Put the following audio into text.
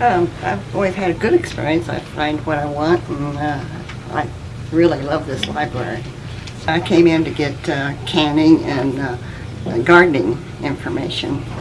Um, I've always had a good experience. I find what I want, and uh, I really love this library. I came in to get uh, canning and uh, gardening information.